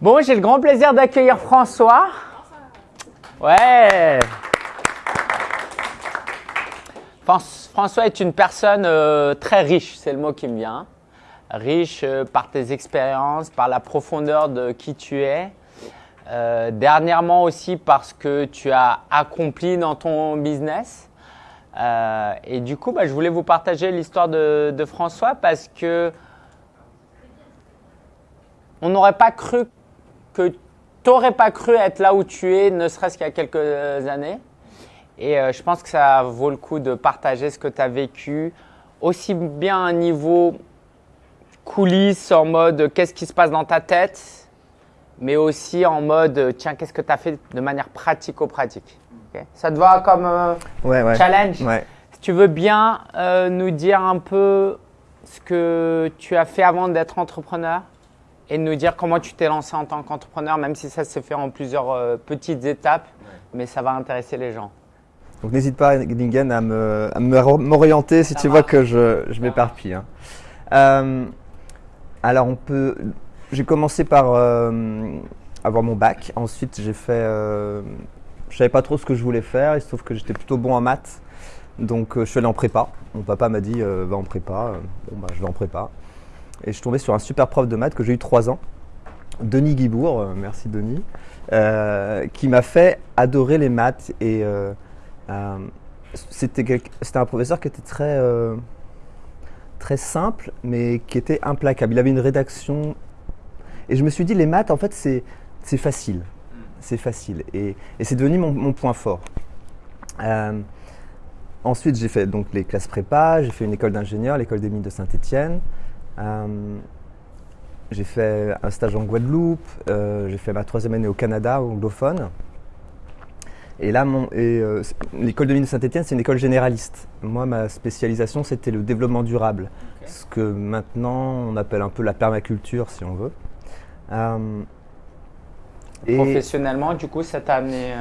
Bon, j'ai le grand plaisir d'accueillir François. Ouais. François est une personne euh, très riche, c'est le mot qui me vient. Riche euh, par tes expériences, par la profondeur de qui tu es. Euh, dernièrement aussi parce que tu as accompli dans ton business. et du coup, bah, je voulais vous partager l'histoire de, de, François parce que on n'aurait pas cru que tu n'aurais pas cru être là où tu es, ne serait-ce qu'il y a quelques années. Et euh, je pense que ça vaut le coup de partager ce que tu as vécu, aussi bien à un niveau coulisses, en mode qu'est-ce qui se passe dans ta tête, mais aussi en mode tiens, qu'est-ce que tu as fait de manière pratico-pratique. ça te va comme euh, challenge? Si tu veux bien euh, nous dire un peu ce que tu as fait avant d'être entrepreneur? Et nous dire comment tu t'es lancé en tant qu'entrepreneur, même si ça s'est fait en plusieurs euh, petites étapes, mais ça va intéresser les gens. Donc n'hésite pas, Ningen, à m'orienter si tu vois que je, je m'éparpille. Hein. Euh, alors on peut, j'ai commencé par euh, avoir mon bac. Ensuite j'ai fait, je savais pas trop ce que je voulais faire. Il se trouve que j'étais plutôt bon en maths, donc je suis allé en prépa. Mon papa m'a dit va en prépa. Bon bah je vais en prépa. Et je suis tombé sur un super prof de maths que j'ai eu trois ans, Denis Guibourg, euh, merci Denis, euh, qui m'a fait adorer les maths. Et euh, c'était un professeur qui était très, très simple, mais qui était implacable. Il avait une rédaction. Et je me suis dit, les maths, en fait, c'est facile. C'est facile. Et, c'est devenu mon, mon, point fort. ensuite, j'ai fait donc les classes prépa, j'ai fait une école d'ingénieur, l'école des mines de Saint-Étienne. Euh, j'ai fait un stage en Guadeloupe, euh, j'ai fait ma troisième année au Canada, anglophone. Et là, euh, l'école de mine de Saint-Etienne, c'est une école généraliste. Moi, ma spécialisation, c'était le développement durable, ce que maintenant on appelle un peu la permaculture, si on veut. Professionnellement, du coup, ça t'a amené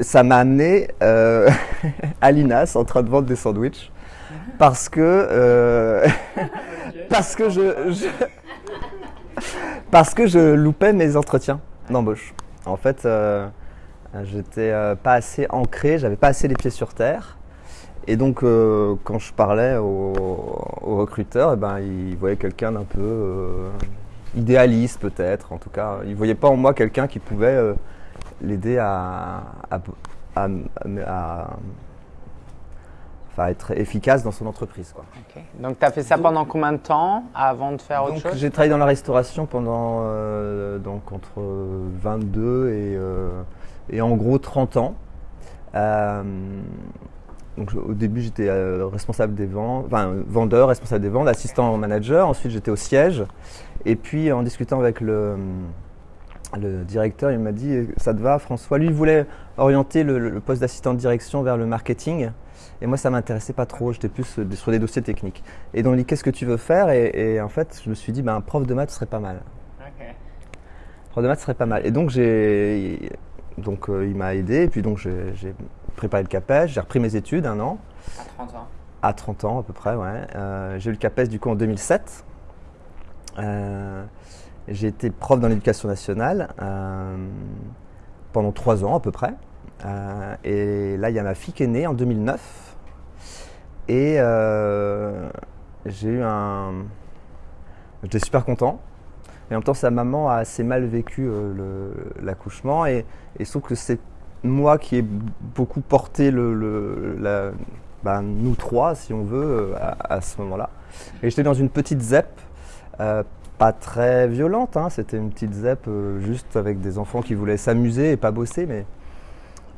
Ça m'a amené à l'INAS en train de vendre des sandwichs parce que euh, parce que je, parce que je loupais mes entretiens d'embauche. En fait, euh, j'étais euh, pas assez ancré, j'avais pas assez les pieds sur terre. Et donc, quand je parlais aux au recruteurs, eh ben, ils voyaient quelqu'un d'un peu idéaliste, peut-être. En tout cas, ils voyaient pas en moi quelqu'un qui pouvait l'aider à, à être efficace dans son entreprise. Quoi. Donc, tu as fait ça pendant combien de temps avant de faire autre chose? J'ai travaillé dans la restauration pendant euh, donc entre 22 et, euh, et en gros 30 ans. Euh, donc, au début, j'étais responsable des ventes, enfin, vendeur, responsable des ventes, assistant manager. Ensuite, j'étais au siège. Et puis, en discutant avec le, le directeur, il m'a dit Ça te va, François? Lui, il voulait orienter le, le poste d'assistant de direction vers le marketing. Et moi, ça m'intéressait pas trop. J'étais plus euh, sur des dossiers techniques. Et donc, il dit Qu'est-ce que tu veux faire? Et, en fait, je me suis dit ben, Un prof de maths serait pas mal. Prof de maths serait pas mal. Et donc, j'ai. Donc, euh, il m'a aidé. Et puis, donc, j'ai préparé le CAPES. J'ai repris mes études un an. À 30 ans À 30 ans, à peu près, ouais. Euh, j'ai eu le CAPES, du coup, en 2007. j'ai été prof dans l'éducation nationale pendant trois ans, à peu près. et là, il y a ma fille qui est née en 2009. Et euh, j'ai eu un. J'étais super content. Et en même temps, sa maman a assez mal vécu euh, l'accouchement. Et, et sauf que c'est moi qui ai beaucoup porté le, ben, nous trois, si on veut, euh, à, ce moment-là. Et j'étais dans une petite ZEP, pas très violente, hein, c'était une petite ZEP juste avec des enfants qui voulaient s'amuser et pas bosser. Mais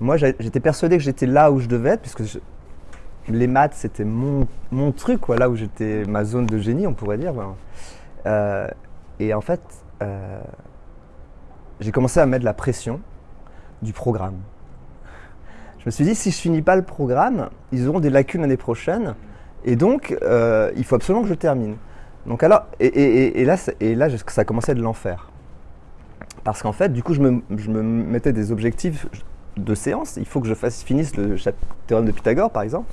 moi, j'étais persuadé que j'étais là où je devais être, puisque les maths, c'était mon, truc, quoi, là où j'étais ma zone de génie, on pourrait dire. Euh, et en fait, euh, j'ai commencé à mettre la pression du programme. Je me suis dit, si je finis pas le programme, ils auront des lacunes l'année prochaine, et donc euh, il faut absolument que je termine. Donc alors, et, là, et là, ça à être l'enfer. Parce qu'en fait, du coup, je me mettais des objectifs de séance. Il faut que je fasse, finisse le théorème de Pythagore, par exemple.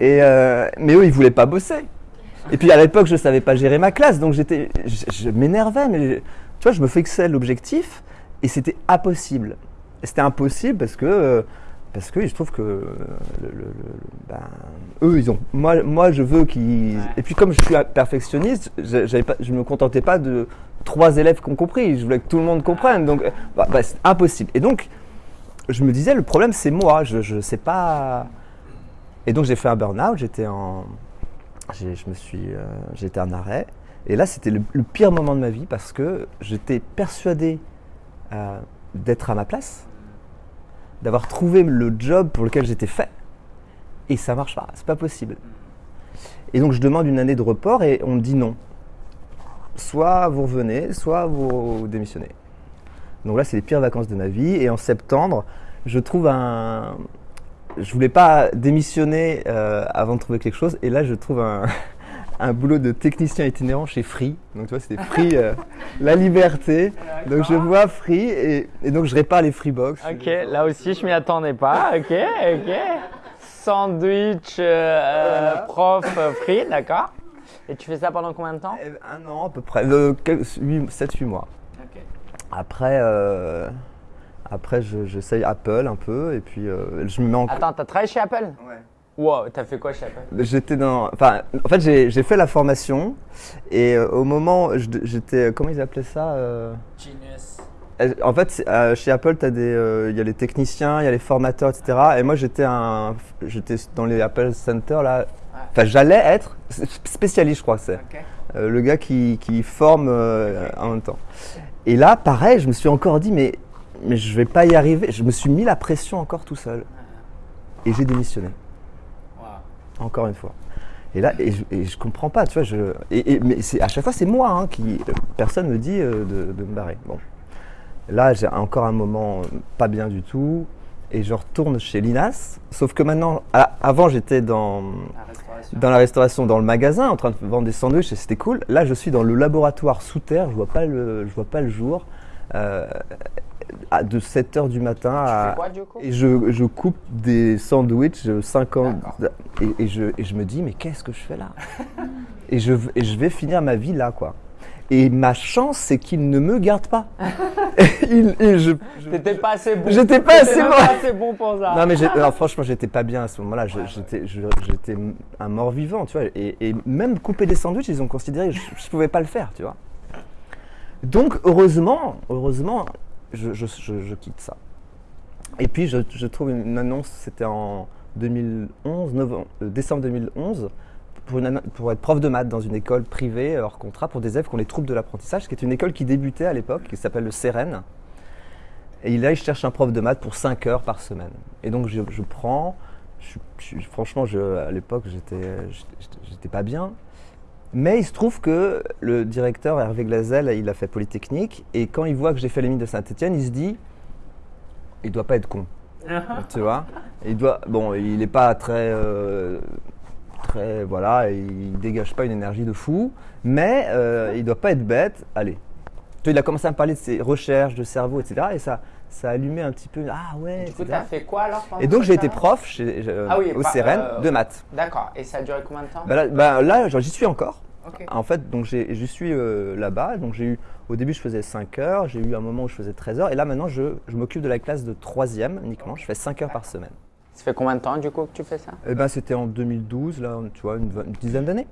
Et, euh, mais eux, ils voulaient pas bosser. Et puis à l'époque, je savais pas gérer ma classe, donc j'étais, je, m'énervais. Mais tu vois, je me fixais l'objectif et c'était impossible. C'était impossible parce que, euh, parce que je trouve que euh, le- le- le- ben, eux, ils ont. Moi, moi je veux qu'ils. Ouais. Et puis, comme je suis perfectionniste, je- pas, je me contentais pas de trois élèves qui ont compris. Je voulais que tout le monde comprenne. Donc, bah, bah, c'est impossible. Et donc, je me disais, le problème, c'est moi. Je ne sais pas. Et donc, j'ai fait un burn-out. J'étais en. Je me suis. euh, J'étais en arrêt. Et là, c'était le, le pire moment de ma vie parce que j'étais persuadé euh, d'être à ma place, d'avoir trouvé le job pour lequel j'étais fait, et ça marche pas, c'est pas possible. Et donc je demande une année de report et on me dit non. Soit vous revenez, soit vous démissionnez. Donc là, c'est les pires vacances de ma vie. Et en septembre, je trouve un. Je voulais pas démissionner euh, avant de trouver quelque chose. Et là, je trouve un, un boulot de technicien itinérant chez Free. Donc tu vois, c'était Free, euh, la liberté. Donc je vois Free et, et donc je répare les Freebox. Ok, là aussi, je m'y attendais pas. Ok, ok. Sandwich, euh, prof, free, d'accord. Et tu fais ça pendant combien de temps? Eh ben, Un an à peu près, 7-8 mois. Après, euh, après je- j'essaye Apple un peu et puis euh, je me mets en. Attends, t'as travaillé chez Apple? Wow, t'as fait quoi chez Apple? J'étais dans. Enfin, en fait, j'ai j'ai fait la formation et euh, au moment, j'étais. Comment ils appelaient ça euh, Genius. En fait, chez Apple, t'as des, euh, il y a les techniciens, il y a les formateurs, etc. Et moi, j'étais un, j'étais dans les Apple Center là. Enfin, j'allais être spécialiste, je crois c'est. Euh, le gars qui, qui forme euh, en même temps. Et là, pareil, je me suis encore dit, mais, mais je vais pas y arriver. Je me suis mis la pression encore tout seul. Et j'ai démissionné, Wow. encore une fois. Et là, et je, et je comprends pas, tu vois. Je, et, et- mais à chaque fois, c'est moi hein, qui. Personne me dit euh, de, de me barrer. Bon. Là, j'ai encore un moment euh, pas bien du tout. Et je retourne chez Linas. Sauf que maintenant, à- avant, j'étais dans restauration. dans la restauration, dans le magasin, en train de vendre des sandwichs et c'était cool. Là, je suis dans le laboratoire sous terre, je vois pas le, je vois pas le jour, euh, à- de 7 h du matin Tu à. fais quoi du Et je, je coupe des sandwichs euh, 50 D'accord. et, et je, et je me dis mais qu'est-ce que je fais là? Et, je, et je vais finir ma vie là quoi. Et ma chance c'est qu'il ne me garde pas. Il- je- je- T'étais pas assez bon. J'étais pas assez même bon. pas assez bon pour ça. non mais alors, franchement j'étais pas bien à ce moment-là. J'étais un mort vivant, tu vois. Et, et même couper des sandwichs, ils ont considéré que je, je pouvais pas le faire, tu vois. Donc heureusement, heureusement, je, je- je- je quitte ça. Et puis je, je trouve une annonce, c'était en 2011, novembre- euh, décembre 2011, pour, une anno- pour être prof de maths dans une école privée hors contrat pour des élèves qui ont les troubles de l'apprentissage, qui est une école qui débutait à l'époque, qui s'appelle le CEREN. Et là, il cherche un prof de maths pour 5 heures par semaine. Et donc, je, je prends. je- je- franchement, je, à l'époque, j'étais, pas bien. Mais il se trouve que le directeur Hervé Glazel, il a fait Polytechnique. Et quand il voit que j'ai fait les mines de Saint-Etienne, il se dit il doit pas être con. tu vois? Il doit. Bon, il n'est pas très. euh, très. Voilà, il dégage pas une énergie de fou. Mais euh, il doit pas être bête. Allez, il a commencé à me parler de ses recherches, de cerveau, etc. Et ça, ça a allumé un petit peu. Ah ouais. Du coup, t'as fait quoi alors Et donc j'ai été prof chez, euh, Ah oui, au CERN euh, de maths. D'accord. Et ça a duré combien de temps? Bah là, bah là, j'y suis encore. En fait, donc j'y suis euh, là-bas. Donc j'ai eu, au début, je faisais 5 heures. J'ai eu un moment où je faisais 13 heures. Et là, maintenant, je, je m'occupe de la classe de 3e uniquement. Je fais 5 heures par semaine. Ça fait combien de temps du coup que tu fais ça Et ben, c'était en 2012, là, tu vois, une, dizaine d'années.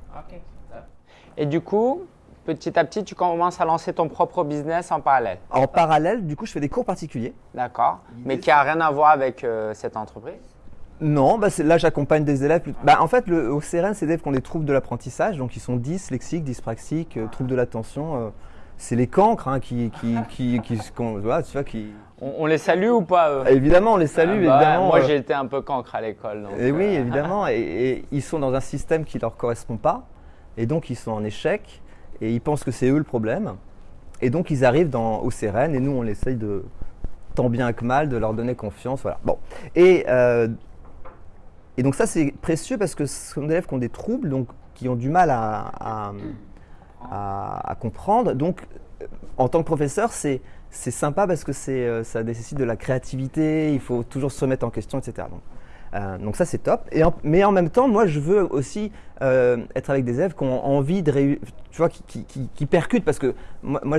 Et du coup, petit à petit, tu commences à lancer ton propre business en parallèle. En parallèle, du coup, je fais des cours particuliers. D'accord. Mais qui a rien à voir avec euh, cette entreprise. Non, bah c'est- là j'accompagne des élèves. plus- Bah, en fait, le, au CRN, c'est des élèves qui ont des troubles de l'apprentissage, donc ils sont dyslexiques, dyspraxiques, euh, troubles de l'attention. euh, c'est les cancres hein, qui, qui, qui, qui, voilà, tu vois, qui. On, on les salue ou pas eux? Évidemment, on les salue, Ah bah, évidemment. Moi, euh, j'ai été un peu cancre à l'école. Et oui, euh, évidemment. Et, et ils sont dans un système qui leur correspond pas, et donc ils sont en échec, et ils pensent que c'est eux le problème. Et donc ils arrivent dans, au CRN, et nous on essaye de, tant bien que mal, de leur donner confiance. Voilà. Bon. Et, euh, et donc ça c'est précieux parce que ce sont des élèves qui ont des troubles, donc qui ont du mal à, à, à- à comprendre. Donc en tant que professeur, c'est c'est sympa parce que c'est, euh, ça nécessite de la créativité, il faut toujours se remettre en question, etc. Donc, Euh, donc ça c'est top. Et en- mais en même temps, moi je veux aussi euh, être avec des élèves qui ont envie de réussir, tu vois, qui, qui, qui- qui percutent parce que moi,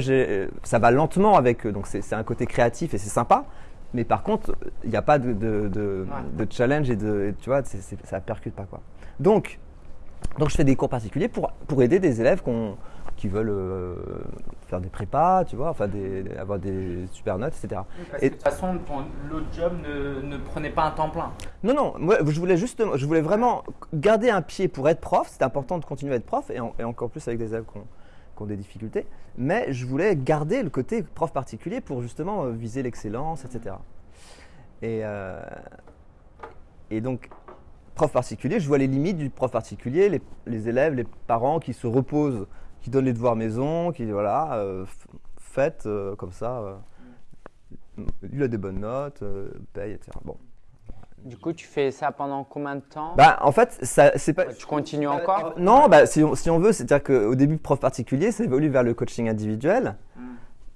ça va lentement avec eux, donc c'est un côté créatif et c'est sympa. Mais par contre, il n'y a pas de, de, de- de challenge et de, tu vois, c'est- c'est- ça percute pas quoi. Donc, donc je fais des cours particuliers pour, pour aider des élèves qui veulent euh, faire des prépas, tu vois, enfin des, avoir des super notes, etc. Parce Et- que de toute façon, l'autre job ne, ne prenait pas un temps plein. Non, non, moi je voulais justement, je voulais vraiment garder un pied pour être prof. C'est important de continuer à être prof et, en- et encore plus avec des élèves qui ont, qui ont des difficultés. Mais je voulais garder le côté prof particulier pour justement euh, viser l'excellence, etc. Et, euh, et donc, prof particulier, je vois les limites du prof particulier, les, les élèves, les parents qui se reposent, qui donnent les devoirs maison, qui voilà, euh, faites euh, comme ça. euh, il a des bonnes notes, paye, etc. Bon. Du coup, tu fais ça pendant combien de temps? Bah, en fait, ça, c'est pas. Tu continues encore? Non, bah, si, on, si on veut, c'est-à-dire qu'au début, prof particulier, ça évolue vers le coaching individuel. Mm.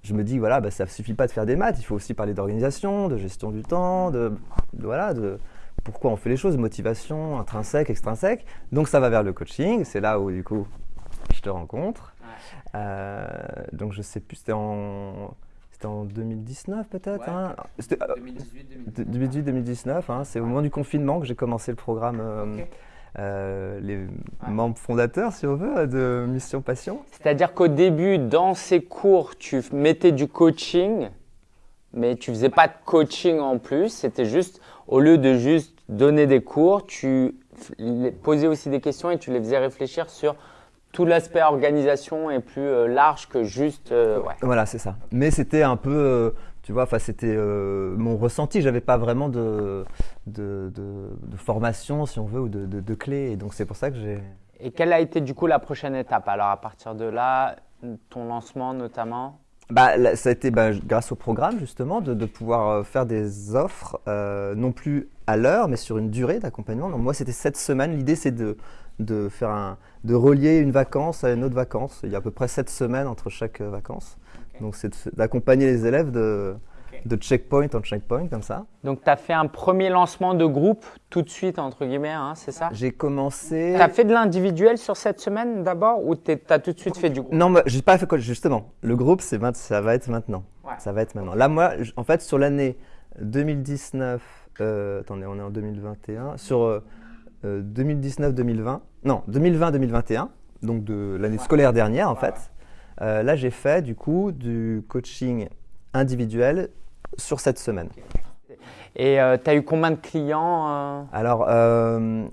Je me dis, voilà, bah, ça suffit pas de faire des maths, il faut aussi parler d'organisation, de gestion du temps, de, de- voilà, de pourquoi on fait les choses, motivation, intrinsèque, extrinsèque. Donc ça va vers le coaching, c'est là où du coup je te rencontre. Euh, donc je sais plus, c'était en, c'était en 2019 peut-être. Ouais. hein C'était, euh, 2018, 2018-2019, hein, c'est au moment du confinement que j'ai commencé le programme. euh, euh, les membres fondateurs, si on veut, de Mission Passion. C'est-à-dire qu'au début, dans ces cours, tu mettais du coaching, mais tu faisais pas de coaching en plus. C'était juste, au lieu de juste donner des cours, tu posais aussi des questions et tu les faisais réfléchir sur tout l'aspect organisation est plus euh, large que juste. euh, ouais. Voilà, c'est ça. Mais c'était un peu, euh, tu vois, enfin, c'était euh, mon ressenti. J'avais pas vraiment de, de, de- de formation, si on veut, ou de, de, de clés. Et donc, c'est pour ça que j'ai. Et quelle a été du coup la prochaine étape? Alors à partir de là, ton lancement notamment? Bah, là, ça a été bah, grâce au programme, justement, de, de pouvoir euh, faire des offres, euh, non plus à l'heure, mais sur une durée d'accompagnement. Donc, moi, c'était sept semaines. L'idée, c'est de, de, faire un, de relier une vacance à une autre vacance. Il y a à peu près sept semaines entre chaque euh, vacance. Donc, c'est d'accompagner les élèves de, de checkpoint en checkpoint, comme ça. Donc tu as fait un premier lancement de groupe tout de suite entre guillemets, hein, c'est ça? J'ai commencé. Tu as fait de l'individuel sur cette semaine d'abord ou tu as tout de suite fait du groupe? Non, moi, j'ai pas fait quoi, justement. Le groupe, ça va être maintenant. Ouais. Ça va être maintenant. Là, moi, en fait, sur l'année 2019, euh, attendez, on est en 2021, sur euh, euh, 2019-2020, non, 2020-2021, donc de l'année scolaire dernière, en fait, euh, là, j'ai fait, du coup, du coaching individuel sur cette semaine. Et tu as eu combien de clients euh? Alors, euh,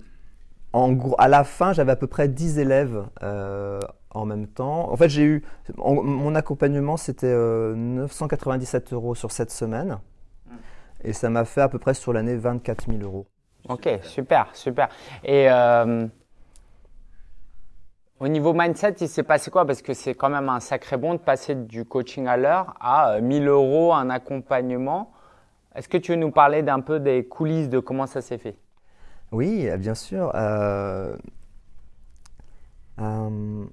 en gros, à la fin, j'avais à peu près 10 élèves euh, en même temps. En fait, j'ai eu. en- mon accompagnement, c'était euh, 997 euros sur cette semaine. Et ça m'a fait à peu près sur l'année 24 000 euros. Ok, super, super. Et euh, au niveau mindset, il s'est passé quoi? Parce que c'est quand même un sacré bond de passer du coaching à l'heure à euh, 1000 euros un accompagnement. Est-ce que tu veux nous parler d'un peu des coulisses de comment ça s'est fait? Oui, euh, bien sûr. euh, euh,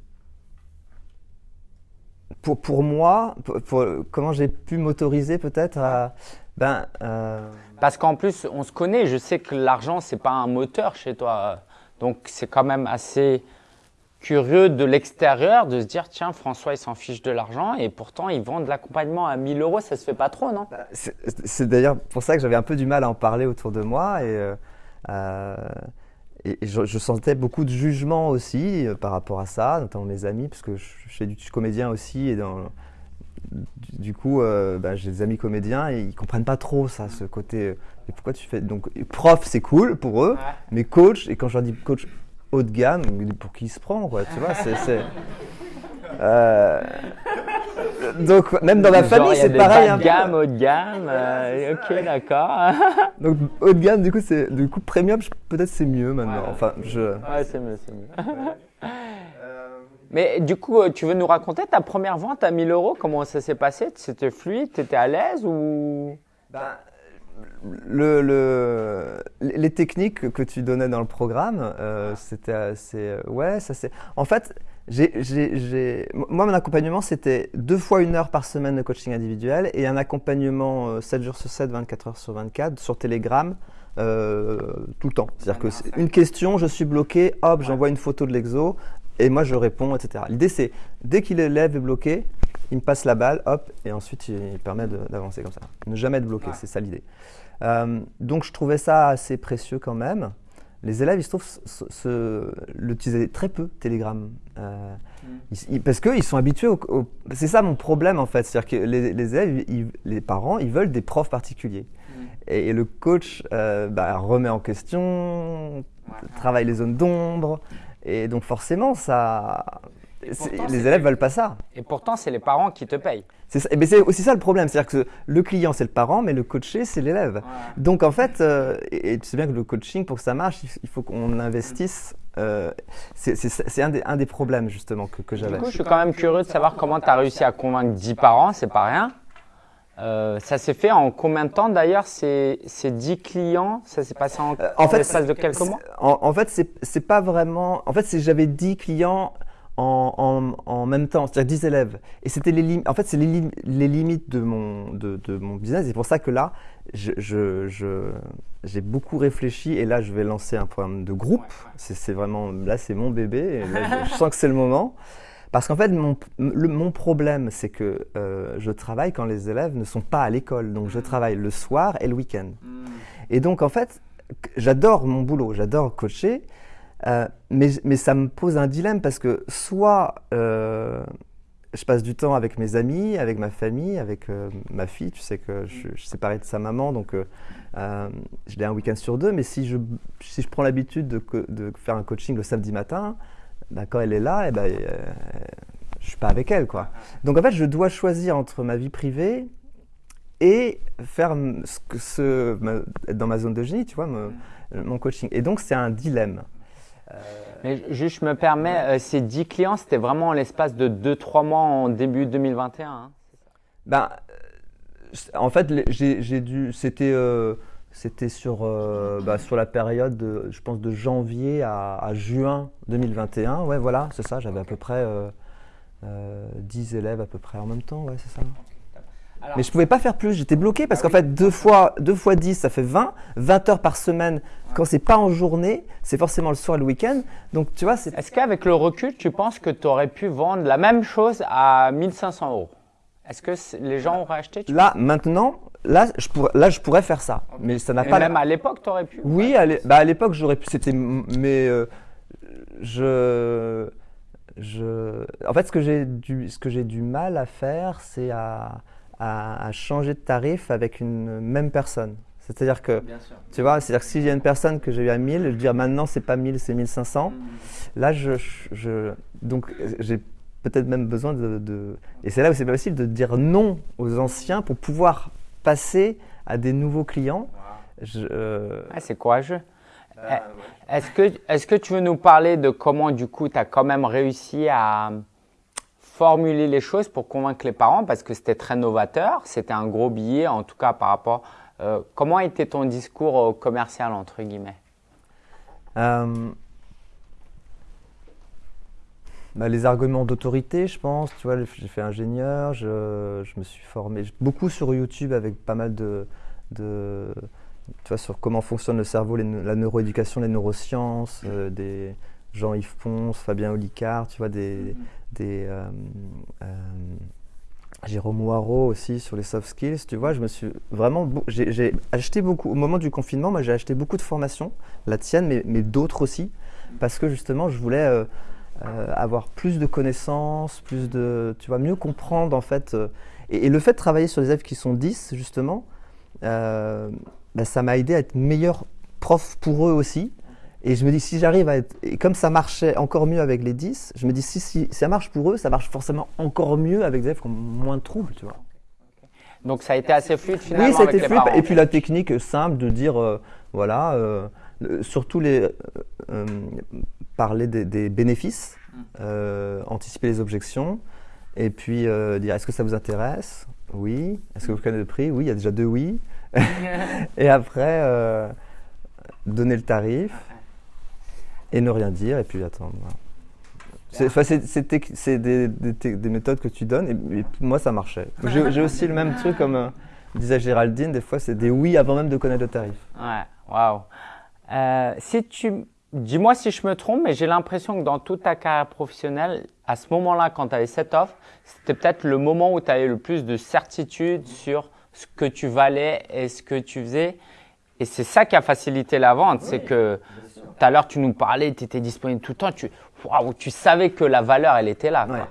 pour, pour moi, pour- pour- comment j'ai pu m'autoriser peut-être à. Ben, euh, Parce qu'en plus, on se connaît. Je sais que l'argent, c'est pas un moteur chez toi. Donc, c'est quand même assez curieux de l'extérieur de se dire tiens, François, il s'en fiche de l'argent et pourtant, il vend de l'accompagnement à 1000 euros. Ça se fait pas trop, non? C'est c'est d'ailleurs pour ça que j'avais un peu du mal à en parler autour de moi et, euh, euh, et- et je, je sentais beaucoup de jugement aussi euh, par rapport à ça, notamment mes amis, parce que je, je fais du suis comédien aussi et dans, du, du coup euh, bah, j'ai des amis comédiens et ils comprennent pas trop ça, ce côté. mais pourquoi tu fais donc prof c'est cool pour eux, mais coach et quand je leur dis coach haut de gamme, pour qui il se prend quoi, tu vois, c'est euh, donc même dans Genre, famille c'est pareil. un de peu. gamme, haut de gamme. euh, ok, d'accord. Donc haut de gamme, du coup, c'est du coup premium, peut-être c'est mieux maintenant. Ouais. Enfin, je. ouais, c'est mieux, c'est mieux. Mais du coup, euh, tu veux nous raconter ta première vente à 1000 euros Comment ça s'est passé? C'était fluide T'étais à l'aise ou? Le, le- les techniques que tu donnais dans le programme, euh, c'était assez. euh, Ouais, ça c'est. En fait, j'ai, j'ai- j'ai- moi, mon accompagnement, c'était deux fois une heure par semaine de coaching individuel et un accompagnement euh, 7 jours sur 7, 24 heures sur 24 sur Telegram euh, tout le temps. C'est-à-dire que c'est une question, je suis bloqué, hop, j'envoie une photo de l'exo et moi je réponds, etc. L'idée c'est dès qu'il l'élève est bloqué, il me passe la balle, hop, et ensuite il permet d'avancer comme ça. Ne jamais être bloqué, Ouais. c'est ça l'idée. Euh, donc je trouvais ça assez précieux quand même. Les élèves, ils se se- l'utilisaient très peu, Telegram. Euh, ils- ils- parce qu'ils sont habitués au... au- c'est ça mon problème en fait. C'est-à-dire que les, les élèves, ils- les parents, ils veulent des profs particuliers. Et, et le coach euh, bah, remet en question, travaille les zones d'ombre. Et donc forcément, ça... pourtant, les élèves veulent pas ça. Et pourtant, c'est les parents qui te payent. C'est ça- eh ben, c'est aussi ça le problème, c'est-à-dire que le client c'est le parent, mais le coaché c'est l'élève. Donc en fait, euh, et, et tu sais bien que le coaching pour que ça marche, il, faut qu'on investisse. euh, c'est un, des- un des problèmes justement que, que Du j'avais. coup, je suis quand même curieux de savoir comment tu as réussi à convaincre 10 parents, c'est pas rien. Euh, ça s'est fait en combien de temps d'ailleurs ces, ces 10 clients? Ça s'est passé en, Euh, en fait, l'espace de quelques mois? en, en fait, c'est c'est pas vraiment. En fait, c'est j'avais 10 clients en, en, en même temps, c'est-à-dire 10 élèves. Et c'était les limites. En fait, c'est les, les limites de mon, de, de mon business. C'est pour ça que là, j'ai beaucoup réfléchi et là, je vais lancer un programme de groupe. C'est c'est vraiment. Là, c'est mon bébé. Et là, je, je sens que c'est le moment. Parce qu'en fait, mon, le- mon problème, c'est que euh, je travaille quand les élèves ne sont pas à l'école. Donc, je travaille le soir et le week-end. Et donc, en fait, j'adore mon boulot, j'adore coacher, euh, mais, ça me pose un dilemme parce que soit euh, je passe du temps avec mes amis, avec ma famille, avec euh, ma fille, tu sais que je, suis séparé de sa maman, donc je l'ai un week-end sur deux, mais si je, prends l'habitude de, faire un coaching le samedi matin, bah, quand elle est là, eh ben, euh, je suis pas avec elle. Quoi. Donc en fait, je dois choisir entre ma vie privée et faire ce être dans ma zone de génie, tu vois, mon coaching. Et donc, c'est un dilemme. Mais juste, je me permets, euh, ces 10 clients, c'était vraiment en l'espace de 2-3 mois en début 2021. hein. Ben, euh, en fait, j'ai dû. C'était. euh, c'était sur, euh, bah, sur la période, de, je pense, de janvier à, à juin 2021. Ouais, voilà, c'est ça. J'avais à peu près euh, euh, 10 élèves à peu près en même temps. Ouais, c'est ça. Mais je pouvais pas faire plus, j'étais bloqué parce qu'en fait, deux fois, deux fois 10, ça fait 20. 20 heures par semaine. Quand c'est pas en journée, c'est forcément le soir et le week-end. Donc, tu vois, c'est Est-ce qu'avec le recul, tu penses que tu aurais pu vendre la même chose à 1500 euros? Est-ce que les gens auraient acheté tu Là, maintenant, là je, pourrais, là, je pourrais faire ça. Mais ça n'a pas. même à l'époque, tu aurais pu Oui, à bah, à l'époque, j'aurais pu. C'était. Mais. euh, je. Je, en fait, ce que j'ai du, ce que j'ai du mal à faire, c'est à, à, à changer de tarif avec une même personne. C'est-à-dire que, tu vois, c'est-à-dire que y a une personne que j'ai eu à 1000, je dis ah, maintenant c'est pas 1000, c'est 1500. Là, je, je- donc j'ai peut-être même besoin de, de- et c'est là où c'est pas possible de dire non aux anciens pour pouvoir passer à des nouveaux clients. Je, euh, Ah, c'est courageux. Eh, Est-ce que, est que tu veux nous parler de comment, du coup, tu as quand même réussi à formuler les choses pour convaincre les parents Parce que c'était très novateur, c'était un gros billet, en tout cas par rapport. euh, comment était ton discours euh, commercial, entre guillemets? Euh, bah, les arguments d'autorité, je pense. Tu vois, j'ai fait ingénieur, je, je me suis formé beaucoup sur YouTube avec pas mal de, de tu vois, sur comment fonctionne le cerveau, les la neuroéducation, les neurosciences, euh, des Jean-Yves Ponce, Fabien Olicard, tu vois, des, euh, euh, Jérôme Moirot aussi sur les soft skills, tu vois, je me suis vraiment, j'ai acheté beaucoup, au moment du confinement, moi j'ai acheté beaucoup de formations, la tienne, mais, d'autres aussi, parce que justement je voulais euh, avoir plus de connaissances, plus de, tu vois, mieux comprendre en fait. et, le fait de travailler sur des élèves qui sont 10, justement, bah, ça m'a aidé à être meilleur prof pour eux aussi. Et je me dis, si j'arrive à être. Et comme ça marchait encore mieux avec les 10, je me dis, si, si ça marche pour eux, ça marche forcément encore mieux avec des élèves qui ont moins de troubles, tu vois. Donc ça a été assez fluide finalement Oui, ça a été fluide. Et puis la technique simple de dire, euh, voilà, euh, surtout les, euh, parler des, des bénéfices, euh, anticiper les objections, et puis dire, est-ce que ça vous intéresse? Oui. Est-ce que vous connaissez le prix? Oui, il y a déjà deux oui. et après, donner le tarif et ne rien dire, et puis attendre. voilà. C'est des, des tec- des méthodes que tu donnes, et, et moi ça marchait. J'ai j'ai aussi le même truc comme. euh, disait Géraldine, des fois c'est des oui avant même de connaître le tarif. Ouais, waouh. Euh, si tu, dis-moi si je me trompe, mais j'ai l'impression que dans toute ta carrière professionnelle, à ce moment-là, quand tu avais cette offre, c'était peut-être le moment où tu avais le plus de certitude sur ce que tu valais et ce que tu faisais. Et c'est ça qui a facilité la vente, c'est que tout à l'heure tu nous parlais, tu étais disponible tout le temps, tu, tu savais que la valeur, elle était là. Quoi.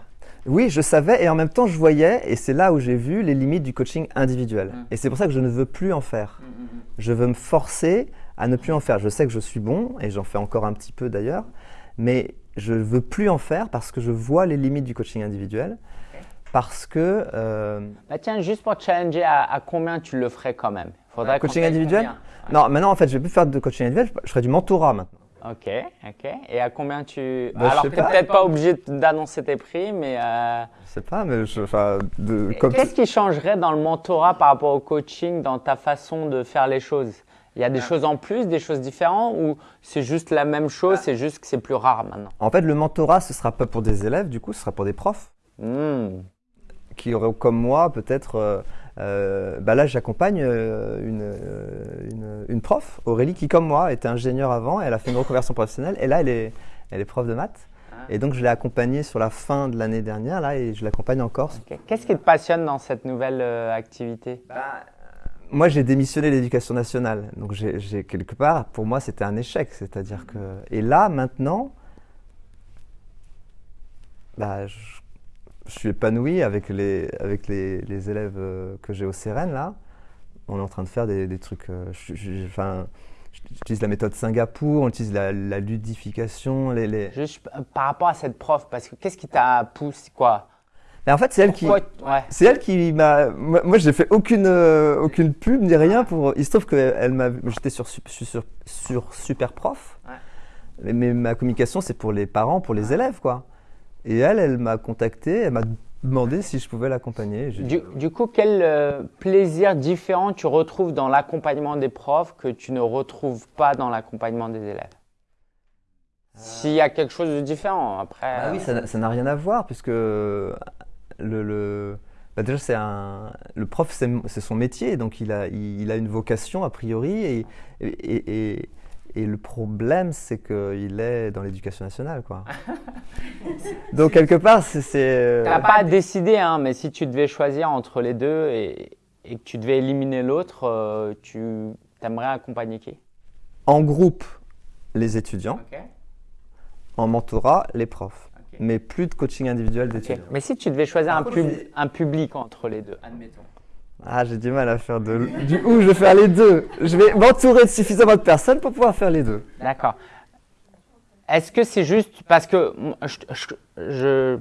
Oui, je savais et en même temps je voyais, et c'est là où j'ai vu les limites du coaching individuel. Mm. Et c'est pour ça que je ne veux plus en faire. Mm, mm, je veux me forcer à ne plus en faire. Je sais que je suis bon, et j'en fais encore un petit peu d'ailleurs, mais je ne veux plus en faire parce que je vois les limites du coaching individuel. Parce que. Euh, bah tiens, juste pour te challenger, à, combien tu le ferais quand même Faudrait Coaching individuel Non, maintenant en fait, je ne vais plus faire de coaching individuel, je ferai du mentorat maintenant. Ok, ok. Et à combien tu. Bah, Alors, tu n'es peut-être pas obligé d'annoncer tes prix, mais. Euh... Je sais pas, mais je. Enfin, Qu'est-ce qui changerait dans le mentorat par rapport au coaching, dans ta façon de faire les choses? Il y a des ah. choses en plus, des choses différentes, ou c'est juste la même chose, ah. c'est juste que c'est plus rare maintenant? En fait, le mentorat, ce sera pas pour des élèves, du coup, ce sera pour des profs. Hmm. Qui auraient, comme moi, peut-être. Euh, euh, bah là, j'accompagne euh, une, une, une, prof, Aurélie, qui, comme moi, était ingénieure avant. Elle a fait une reconversion professionnelle. Et là, elle est, elle est prof de maths. Ah. Et donc, je l'ai accompagnée sur la fin de l'année dernière, là, et je l'accompagne encore. Qu'est-ce qui te passionne dans cette nouvelle euh, activité? Bah, Moi, j'ai démissionné l'éducation nationale. Donc, j'ai quelque part, pour moi, c'était un échec. C'est-à-dire que. Et là, maintenant, bah, je je suis épanoui avec les, avec les, les élèves euh, que j'ai au CERN là. On est en train de faire des, des trucs. Euh, enfin, j'utilise la méthode Singapour, on utilise la, la ludification. Les, les... Juste euh, par rapport à cette prof, parce que qu'est-ce qui t'a poussé quoi? Mais en fait, c'est elle qui, c'est elle qui m'a. Moi, j'ai fait aucune aucune pub ni rien pour. Il se trouve que elle m'a. J'étais sur, sur, sur super prof. Ouais. Mais, ma communication, c'est pour les parents, pour les élèves, quoi. Et elle, elle m'a contacté, elle m'a demandé si je pouvais l'accompagner. Du, coup, quel euh, plaisir différent tu retrouves dans l'accompagnement des profs que tu ne retrouves pas dans l'accompagnement des élèves? S'il y a quelque chose de différent, après. Ah oui, ça n'a rien à voir, puisque le, le bah déjà, c'est un, le prof, c'est son métier, donc il a, il, a une vocation a priori, et, et, et et le problème, c'est qu'il est dans l'éducation nationale, quoi. Donc quelque part, c'est. Euh, tu n'as pas décidé, hein, mais si tu devais choisir entre les deux et, et que tu devais éliminer l'autre, euh, tu aimerais accompagner qui? En groupe, les étudiants. En mentorat, les profs. Mais plus de coaching individuel d'étudiants. Mais si tu devais choisir un, un public entre les deux, admettons. Ah, j'ai du mal à faire de. Du coup, je vais faire les deux. Je vais m'entourer de suffisamment de personnes pour pouvoir faire les deux. D'accord. Est-ce que c'est juste parce que je,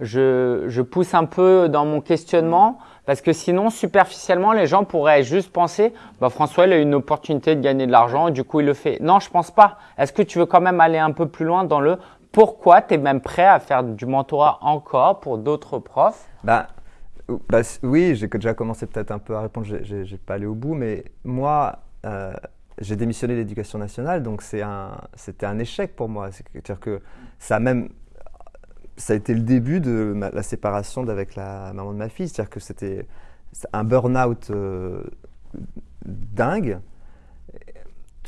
je, je, pousse un peu dans mon questionnement? Parce que sinon, superficiellement, les gens pourraient juste penser bah, François, il a une opportunité de gagner de l'argent, du coup, il le fait. Non, je pense pas. Est-ce que tu veux quand même aller un peu plus loin dans le pourquoi tu es même prêt à faire du mentorat encore pour d'autres profs? Bah, bah, oui, j'ai déjà commencé peut-être un peu à répondre, j'ai pas allé au bout, mais moi, euh, j'ai démissionné de l'éducation nationale, donc c'était un, échec pour moi. C'est-à-dire que ça a même, ça a été le début de la séparation avec la maman de ma fille, c'est-à-dire que c'était un burn-out euh, dingue.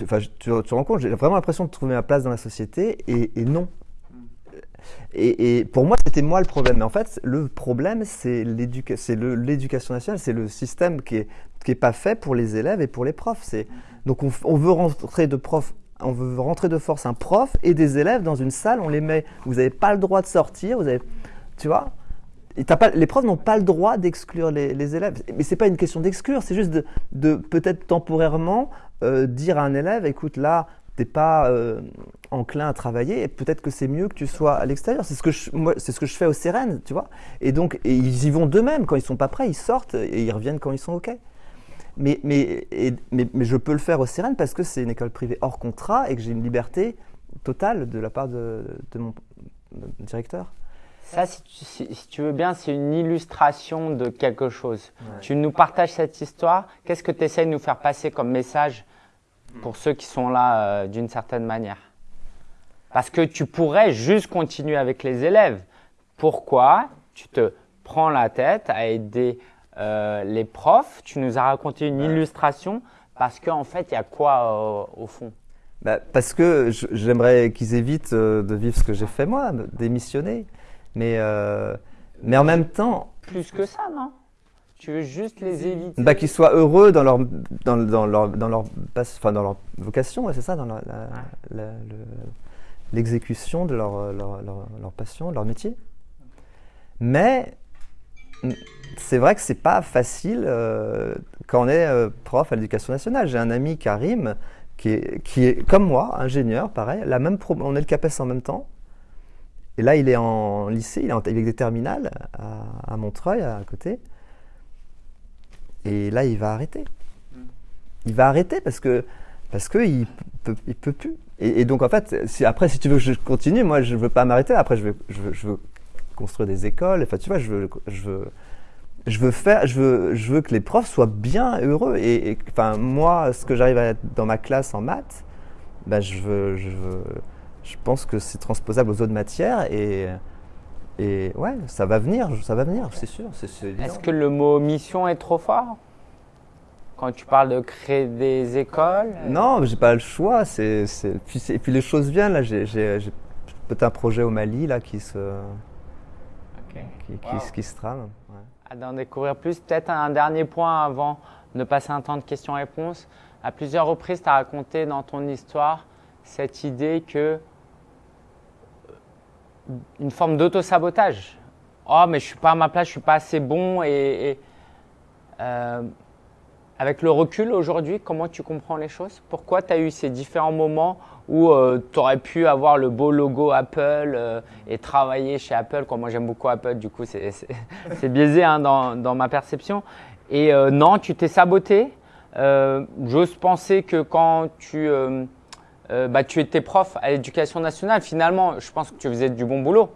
Enfin, tu, te rends compte, j'ai vraiment l'impression de trouver ma place dans la société et non. Et, pour moi, c'était moi le problème. Mais en fait, le problème, c'est l'éducation nationale, c'est le système qui est, qui est pas fait pour les élèves et pour les profs. Donc, on, veut rentrer de prof, on veut rentrer de force un prof et des élèves dans une salle. On les met. Vous n'avez pas le droit de sortir. Vous avez, tu vois? les profs n'ont pas le droit d'exclure les, élèves. Mais c'est pas une question d'exclure, c'est juste de, peut-être temporairement euh, dire à un élève, écoute, là, t'es pas euh, enclin à travailler, et peut-être que c'est mieux que tu sois à l'extérieur. C'est ce que je, moi, c'est ce que je fais au CERN, tu vois. Et donc, ils y vont d'eux-mêmes. Quand ils sont pas prêts, ils sortent et ils reviennent quand ils sont OK. Mais, mais, mais, mais, je peux le faire au CERN parce que c'est une école privée hors contrat et que j'ai une liberté totale de la part de, de mon directeur. Ça, si tu, veux bien, c'est une illustration de quelque chose. Tu nous partages cette histoire. Qu'est-ce que tu essaies de nous faire passer comme message pour ceux qui sont là euh, d'une certaine manière. Parce que tu pourrais juste continuer avec les élèves. Pourquoi tu te prends la tête à aider euh, les profs? Tu nous as raconté une illustration parce qu'en fait, il y a quoi euh, au fond? Bah, Parce que j'aimerais qu'ils évitent de vivre ce que j'ai fait moi, démissionner. Mais, mais en même temps, Plus que ça, non? Tu veux juste les éviter bah, qu'ils soient heureux dans leur, dans, dans leur, dans leur, enfin, dans leur vocation, ouais, c'est ça, dans la- la- la- le- l'exécution de leur, leur, leur, leur passion, leur métier. Mais c'est vrai que c'est pas facile euh, quand on est euh, prof à l'éducation nationale. J'ai un ami, Karim, qui est, qui est comme moi, ingénieur, pareil, la même pro- on est le CAPES en même temps. Et là, il est en lycée, il est en- avec des terminales à, à Montreuil, à côté. Et là, il va arrêter. Il va arrêter parce que parce que il peut, il peut plus. Et, donc en fait, si, après, si tu veux que je continue, moi, je veux pas m'arrêter. Après, je veux, je veux, construire des écoles. Enfin, tu vois, je veux, je veux, je veux faire, je veux, je veux que les profs soient bien heureux. Et, enfin, moi, ce que j'arrive à être dans ma classe en maths, ben, je veux, je je pense que c'est transposable aux autres matières et et ouais, ça va venir, ça va venir, c'est sûr. Est-ce que le mot mission est trop fort? Quand tu parles de créer des écoles? Non, j'ai pas le choix. C'est, Puis, et puis les choses viennent. Là, j'ai, peut-être un projet au Mali là qui se, qui, Wow. se- qui se trame. ouais. à d'en découvrir plus. Peut-être un dernier point avant de passer un temps de questions-réponses. À plusieurs reprises, tu as raconté dans ton histoire cette idée que une forme d'auto-sabotage. Oh, mais je suis pas à ma place, je suis pas assez bon. Et, euh, avec le recul aujourd'hui, comment tu comprends les choses? Pourquoi tu as eu ces différents moments où tu aurais pu avoir le beau logo Apple euh, et travailler chez Apple? Quoi. Moi, j'aime beaucoup Apple, du coup, c'est- biaisé hein, dans, dans ma perception. Et euh, non, tu t'es saboté. Euh, J'ose penser que quand tu, euh, euh, bah, tu étais prof à l'éducation nationale, finalement, je pense que tu faisais du bon boulot.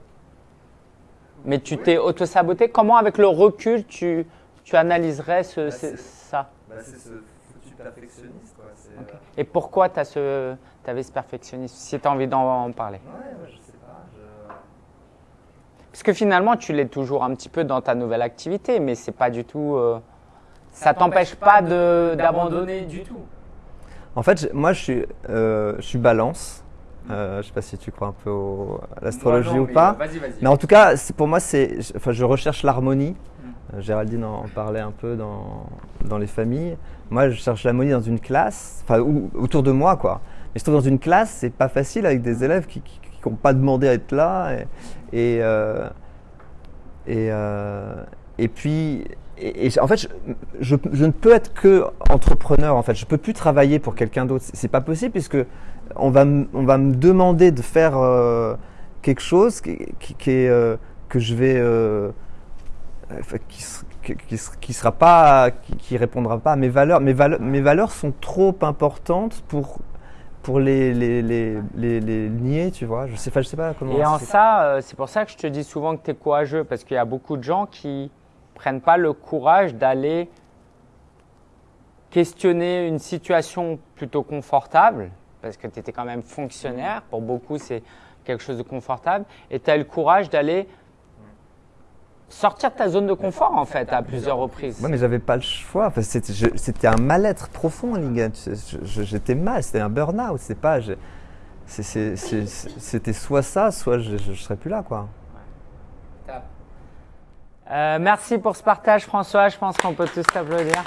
Mais tu t'es auto-saboté. Comment, avec le recul, tu, tu analyserais ce- Bah, ce- ça? c'est ce foutu perfectionniste. Quoi. Ok. Et pourquoi tu ce, avais ce perfectionnisme Si tu as envie d'en parler? Ouais, je sais pas. Parce que finalement, tu l'es toujours un petit peu dans ta nouvelle activité, mais c'est pas du tout. euh, ça t'empêche pas d'abandonner du tout. En fait, moi, je suis, euh, je suis balance. Euh, je sais pas si tu crois un peu au- à l'astrologie ou pas. Vas-y. Mais en tout cas, pour moi, c'est, enfin, je recherche l'harmonie. Euh, Géraldine en parlait un peu dans, dans les familles. Moi, je cherche l'harmonie dans une classe, enfin, ou- autour de moi, quoi. Mais je trouve dans une classe, c'est pas facile avec des élèves qui n'ont pas demandé à être là. Et, et, euh, et, euh, et puis, et, et en fait, je, je, je ne peux être que entrepreneur. En fait, je peux plus travailler pour quelqu'un d'autre. C'est- pas possible puisque on va, me- on va me demander de faire euh, quelque chose qui, qui- qui est, euh, que je vais, euh, qui, sera pas, qui, répondra pas à mes valeurs. Mes valeurs, mes valeurs sont trop importantes pour pour les, les, les, les, les nier, tu vois. Je sais, pas- je sais pas comment. Et en ça, c'est pour ça que je te dis souvent que tu es courageux, parce qu'il y a beaucoup de gens qui prennent pas le courage d'aller questionner une situation plutôt confortable, parce que tu étais quand même fonctionnaire, pour beaucoup c'est quelque chose de confortable, et tu as le courage d'aller sortir de ta zone de confort en fait à plusieurs reprises. Ouais, mais j'avais pas le choix. Enfin, c'était, un mal-être profond, J'étais mal, c'était un burn-out. C'était soit ça, soit je, je, je serais plus là, quoi. Euh, merci pour ce partage François, je pense qu'on peut tous t'applaudir.